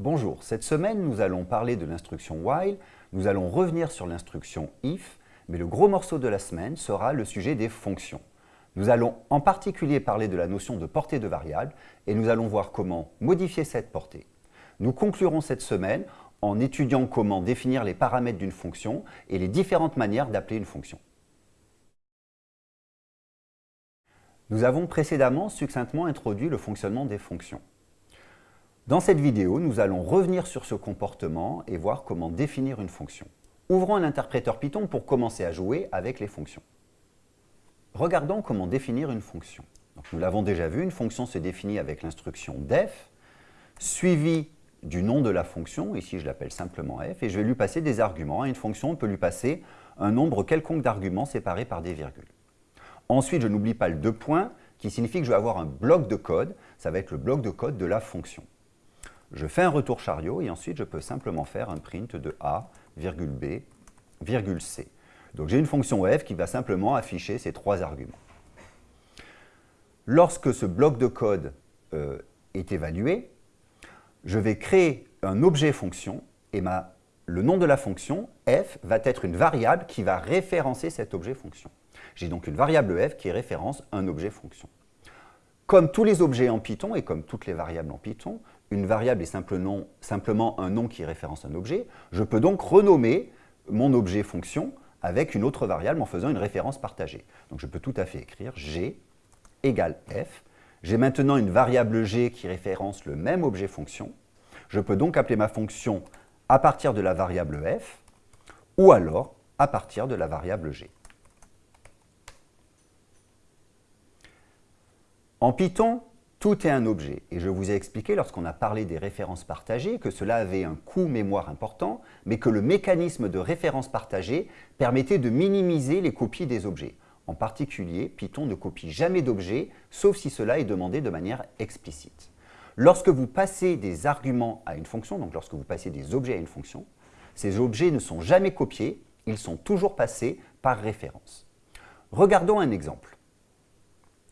Bonjour, cette semaine nous allons parler de l'instruction while, nous allons revenir sur l'instruction if, mais le gros morceau de la semaine sera le sujet des fonctions. Nous allons en particulier parler de la notion de portée de variable et nous allons voir comment modifier cette portée. Nous conclurons cette semaine en étudiant comment définir les paramètres d'une fonction et les différentes manières d'appeler une fonction. Nous avons précédemment succinctement introduit le fonctionnement des fonctions. Dans cette vidéo, nous allons revenir sur ce comportement et voir comment définir une fonction. Ouvrons un interpréteur Python pour commencer à jouer avec les fonctions. Regardons comment définir une fonction. nous l'avons déjà vu, une fonction se définit avec l'instruction def, suivie du nom de la fonction, ici je l'appelle simplement f, et je vais lui passer des arguments. À une fonction, on peut lui passer un nombre quelconque d'arguments séparés par des virgules. Ensuite, je n'oublie pas le deux points, qui signifie que je vais avoir un bloc de code, ça va être le bloc de code de la fonction. Je fais un retour chariot et ensuite je peux simplement faire un print de a, b, c. Donc j'ai une fonction f qui va simplement afficher ces trois arguments. Lorsque ce bloc de code euh, est évalué, je vais créer un objet fonction et le nom de la fonction, f, va être une variable qui va référencer cet objet fonction. J'ai donc une variable f qui référence un objet fonction. Comme tous les objets en Python et comme toutes les variables en Python, une variable est simplement un nom qui référence un objet. Je peux donc renommer mon objet fonction avec une autre variable en faisant une référence partagée. Donc je peux tout à fait écrire g égale f. J'ai maintenant une variable g qui référence le même objet fonction. Je peux donc appeler ma fonction à partir de la variable f ou alors à partir de la variable g. En Python, tout est un objet, et je vous ai expliqué lorsqu'on a parlé des références partagées que cela avait un coût mémoire important, mais que le mécanisme de référence partagée permettait de minimiser les copies des objets. En particulier, Python ne copie jamais d'objets, sauf si cela est demandé de manière explicite. Lorsque vous passez des arguments à une fonction, donc lorsque vous passez des objets à une fonction, ces objets ne sont jamais copiés, ils sont toujours passés par référence. Regardons un exemple.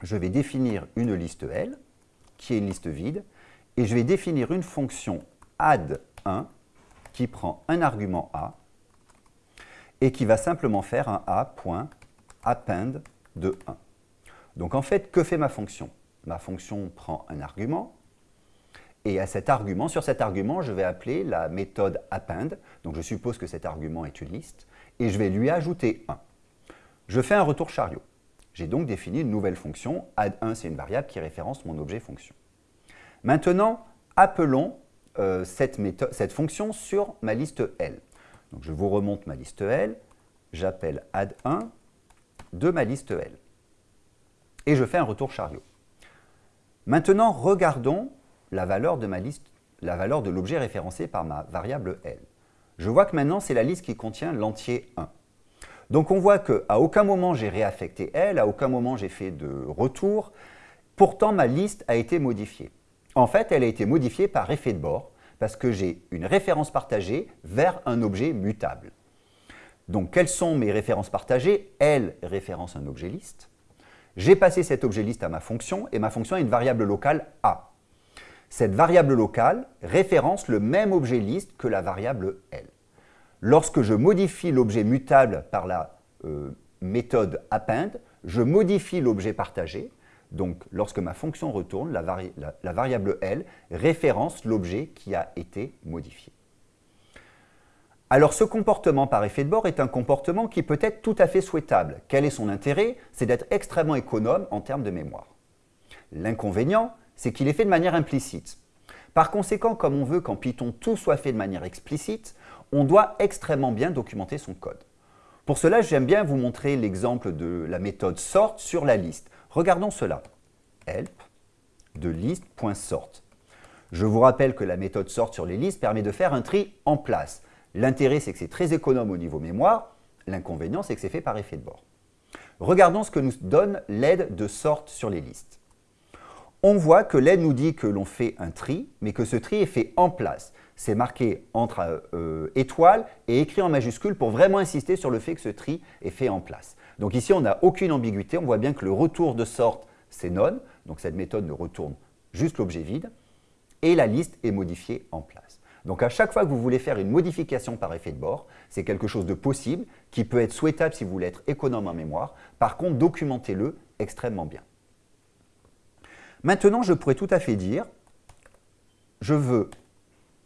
Je vais définir une liste L, qui est une liste vide, et je vais définir une fonction add1 qui prend un argument a et qui va simplement faire un a.append de 1. Donc en fait, que fait ma fonction? Ma fonction prend un argument, et à cet argument, sur cet argument, je vais appeler la méthode append, donc je suppose que cet argument est une liste, et je vais lui ajouter 1. Je fais un retour chariot. J'ai donc défini une nouvelle fonction. Add1, c'est une variable qui référence mon objet fonction. Maintenant, appelons euh, cette, fonction sur ma liste L. Donc, je vous remonte ma liste L, j'appelle add1 de ma liste L. Et je fais un retour chariot. Maintenant, regardons la valeur de l'objet référencé par ma variable L. Je vois que maintenant, c'est la liste qui contient l'entier 1. Donc on voit qu'à aucun moment j'ai réaffecté L, à aucun moment j'ai fait de retour. Pourtant, ma liste a été modifiée. En fait, elle a été modifiée par effet de bord parce que j'ai une référence partagée vers un objet mutable. Donc, quelles sont mes références partagées? L référence un objet liste. J'ai passé cet objet liste à ma fonction et ma fonction a une variable locale A. Cette variable locale référence le même objet liste que la variable L. Lorsque je modifie l'objet mutable par la euh, méthode append, je modifie l'objet partagé. Donc, lorsque ma fonction retourne, la, la variable L référence l'objet qui a été modifié. Alors, ce comportement par effet de bord est un comportement qui peut être tout à fait souhaitable. Quel est son intérêt? C'est d'être extrêmement économe en termes de mémoire. L'inconvénient, c'est qu'il est fait de manière implicite. Par conséquent, comme on veut qu'en Python tout soit fait de manière explicite, on doit extrêmement bien documenter son code. Pour cela, j'aime bien vous montrer l'exemple de la méthode sort sur la liste. Regardons cela. help de list.sort. Je vous rappelle que la méthode sort sur les listes permet de faire un tri en place. L'intérêt, c'est que c'est très économe au niveau mémoire. L'inconvénient, c'est que c'est fait par effet de bord. Regardons ce que nous donne l'aide de sort sur les listes. On voit que l'aide nous dit que l'on fait un tri, mais que ce tri est fait en place c'est marqué entre euh, étoiles et écrit en majuscule pour vraiment insister sur le fait que ce tri est fait en place. Donc ici, on n'a aucune ambiguïté. On voit bien que le retour de sorte, c'est non. Donc cette méthode ne retourne juste l'objet vide. et la liste est modifiée en place. Donc à chaque fois que vous voulez faire une modification par effet de bord, c'est quelque chose de possible, qui peut être souhaitable si vous voulez être économe en mémoire. Par contre, documentez-le extrêmement bien. Maintenant, je pourrais tout à fait dire, je veux,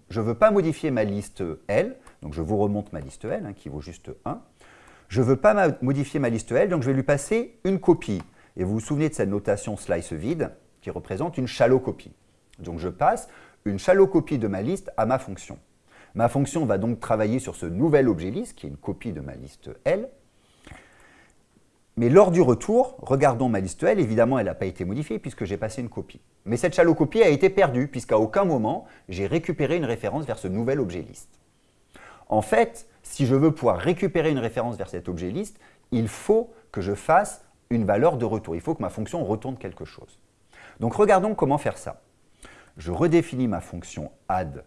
je veux pas modifier ma liste L, donc je vous remonte ma liste L, hein, qui vaut juste 1. Je ne veux pas modifier ma liste L, donc je vais lui passer une copie. Et vous vous souvenez de cette notation slice vide, qui représente une shallow copie. Donc je passe une shallow copie de ma liste à ma fonction. Ma fonction va donc travailler sur ce nouvel objet liste, qui est une copie de ma liste L, mais lors du retour, regardons ma liste L, évidemment elle n'a pas été modifiée puisque j'ai passé une copie. Mais cette shallow copie a été perdue puisqu'à aucun moment j'ai récupéré une référence vers ce nouvel objet liste. En fait, si je veux pouvoir récupérer une référence vers cet objet liste, il faut que je fasse une valeur de retour. Il faut que ma fonction retourne quelque chose. Donc regardons comment faire ça. Je redéfinis ma fonction add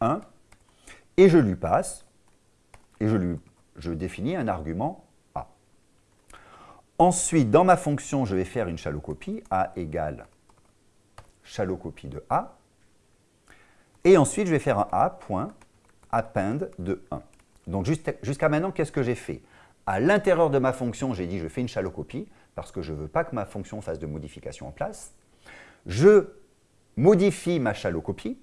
1 et je lui passe, et je, lui, je définis un argument Ensuite, dans ma fonction, je vais faire une shallow copie, A égale shallow copie de A. Et ensuite, je vais faire un A point de 1. Donc jusqu'à maintenant, qu'est-ce que j'ai fait? À l'intérieur de ma fonction, j'ai dit je fais une shallow copie parce que je ne veux pas que ma fonction fasse de modification en place. Je modifie ma shallow copie,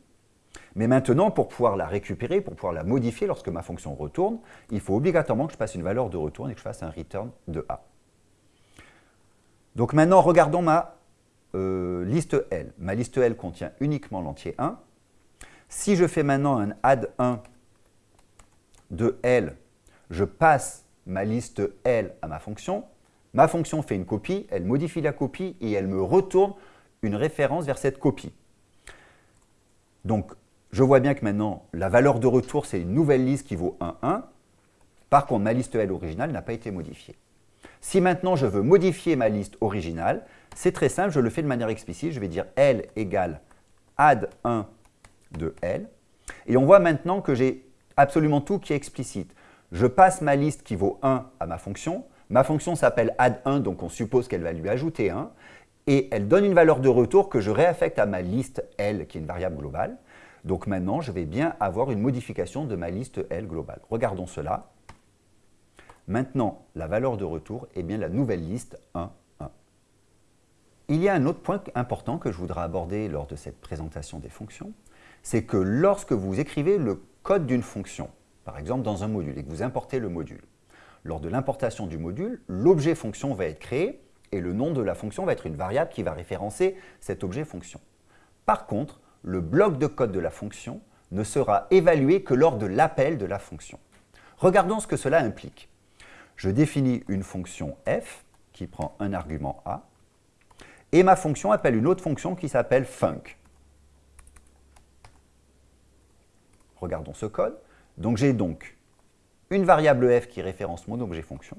mais maintenant, pour pouvoir la récupérer, pour pouvoir la modifier lorsque ma fonction retourne, il faut obligatoirement que je passe une valeur de retour et que je fasse un return de A. Donc maintenant, regardons ma euh, liste L. Ma liste L contient uniquement l'entier 1. Si je fais maintenant un add 1 de L, je passe ma liste L à ma fonction. Ma fonction fait une copie, elle modifie la copie et elle me retourne une référence vers cette copie. Donc, je vois bien que maintenant, la valeur de retour, c'est une nouvelle liste qui vaut 1, 1. Par contre, ma liste L originale n'a pas été modifiée. Si maintenant je veux modifier ma liste originale, c'est très simple, je le fais de manière explicite. Je vais dire L égale add 1 de L. Et on voit maintenant que j'ai absolument tout qui est explicite. Je passe ma liste qui vaut 1 à ma fonction. Ma fonction s'appelle add1, donc on suppose qu'elle va lui ajouter 1. Et elle donne une valeur de retour que je réaffecte à ma liste L, qui est une variable globale. Donc maintenant, je vais bien avoir une modification de ma liste L globale. Regardons cela. Maintenant, la valeur de retour est bien la nouvelle liste 1, 1. Il y a un autre point important que je voudrais aborder lors de cette présentation des fonctions, c'est que lorsque vous écrivez le code d'une fonction, par exemple dans un module, et que vous importez le module, lors de l'importation du module, l'objet fonction va être créé et le nom de la fonction va être une variable qui va référencer cet objet fonction. Par contre, le bloc de code de la fonction ne sera évalué que lors de l'appel de la fonction. Regardons ce que cela implique je définis une fonction f qui prend un argument a, et ma fonction appelle une autre fonction qui s'appelle func. Regardons ce code. Donc j'ai donc une variable f qui référence mon objet fonction.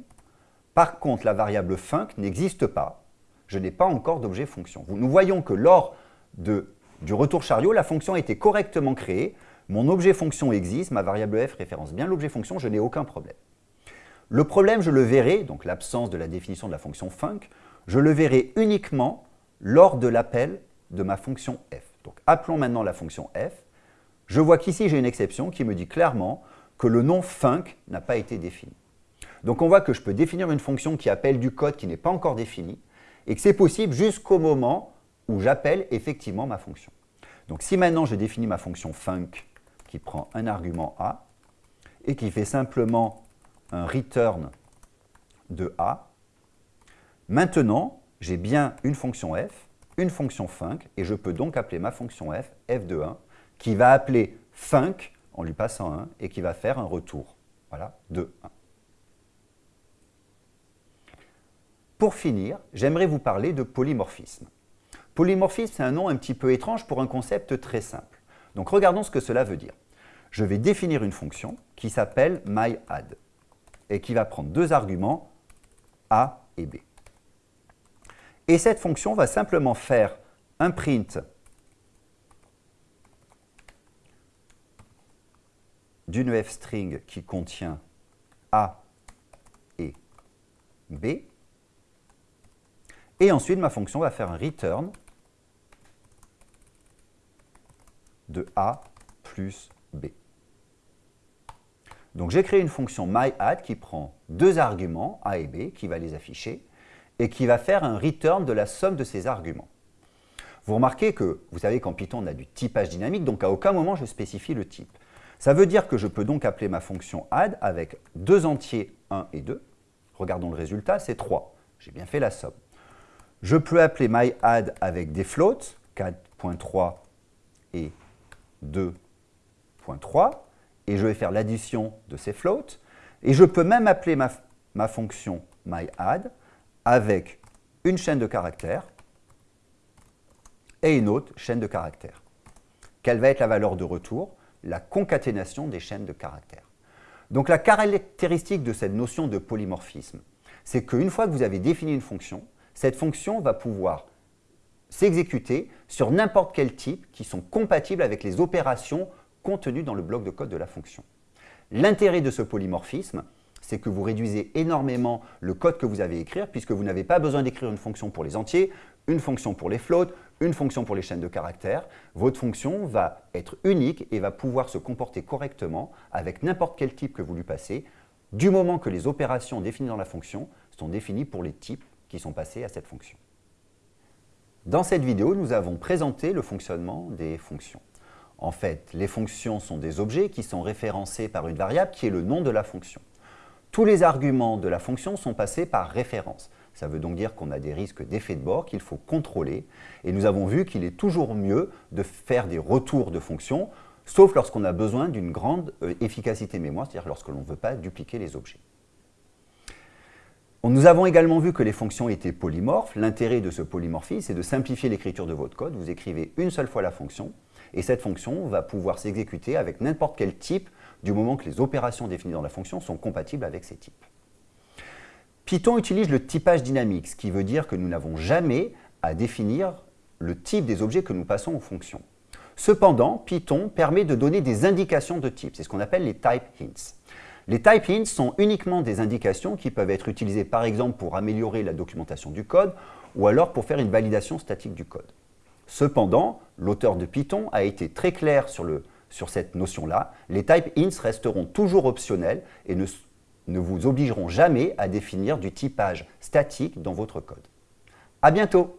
Par contre, la variable func n'existe pas. Je n'ai pas encore d'objet fonction. Nous voyons que lors du retour chariot, la fonction a été correctement créée. Mon objet fonction existe, ma variable f référence bien l'objet fonction, je n'ai aucun problème. Le problème, je le verrai, donc l'absence de la définition de la fonction func, je le verrai uniquement lors de l'appel de ma fonction f. Donc appelons maintenant la fonction f. Je vois qu'ici j'ai une exception qui me dit clairement que le nom func n'a pas été défini. Donc on voit que je peux définir une fonction qui appelle du code qui n'est pas encore défini et que c'est possible jusqu'au moment où j'appelle effectivement ma fonction. Donc si maintenant je définis ma fonction func qui prend un argument a et qui fait simplement un return de A. Maintenant, j'ai bien une fonction f, une fonction func, et je peux donc appeler ma fonction f, f de 1, qui va appeler func en lui passant 1 et qui va faire un retour voilà, de 1. Pour finir, j'aimerais vous parler de polymorphisme. Polymorphisme, c'est un nom un petit peu étrange pour un concept très simple. Donc regardons ce que cela veut dire. Je vais définir une fonction qui s'appelle myAdd et qui va prendre deux arguments, A et B. Et cette fonction va simplement faire un print d'une f-string qui contient A et B. Et ensuite, ma fonction va faire un return de A plus B. Donc j'ai créé une fonction myAdd qui prend deux arguments, A et B, qui va les afficher, et qui va faire un return de la somme de ces arguments. Vous remarquez que, vous savez qu'en Python, on a du typage dynamique, donc à aucun moment je spécifie le type. Ça veut dire que je peux donc appeler ma fonction add avec deux entiers 1 et 2. Regardons le résultat, c'est 3. J'ai bien fait la somme. Je peux appeler myAdd avec des floats, 4.3 et 2.3, et je vais faire l'addition de ces floats. Et je peux même appeler ma, fonction myAdd avec une chaîne de caractères et une autre chaîne de caractères. Quelle va être la valeur de retour? La concaténation des chaînes de caractères. Donc la caractéristique de cette notion de polymorphisme, c'est qu'une fois que vous avez défini une fonction, cette fonction va pouvoir s'exécuter sur n'importe quel type qui sont compatibles avec les opérations contenues dans le bloc de code de la fonction. L'intérêt de ce polymorphisme, c'est que vous réduisez énormément le code que vous avez écrire puisque vous n'avez pas besoin d'écrire une fonction pour les entiers, une fonction pour les floats, une fonction pour les chaînes de caractères. Votre fonction va être unique et va pouvoir se comporter correctement avec n'importe quel type que vous lui passez du moment que les opérations définies dans la fonction sont définies pour les types qui sont passés à cette fonction. Dans cette vidéo, nous avons présenté le fonctionnement des fonctions. En fait, les fonctions sont des objets qui sont référencés par une variable qui est le nom de la fonction. Tous les arguments de la fonction sont passés par référence. Ça veut donc dire qu'on a des risques d'effet de bord qu'il faut contrôler. Et nous avons vu qu'il est toujours mieux de faire des retours de fonctions, sauf lorsqu'on a besoin d'une grande euh, efficacité mémoire, c'est-à-dire lorsque l'on ne veut pas dupliquer les objets. Nous avons également vu que les fonctions étaient polymorphes. L'intérêt de ce polymorphisme, c'est de simplifier l'écriture de votre code. Vous écrivez une seule fois la fonction, et cette fonction va pouvoir s'exécuter avec n'importe quel type, du moment que les opérations définies dans la fonction sont compatibles avec ces types. Python utilise le typage dynamique, ce qui veut dire que nous n'avons jamais à définir le type des objets que nous passons aux fonctions. Cependant, Python permet de donner des indications de type, c'est ce qu'on appelle les type hints. Les type hints sont uniquement des indications qui peuvent être utilisées par exemple pour améliorer la documentation du code ou alors pour faire une validation statique du code. Cependant, l'auteur de Python a été très clair sur, cette notion-là. Les type hints resteront toujours optionnels et ne, ne vous obligeront jamais à définir du typage statique dans votre code. À bientôt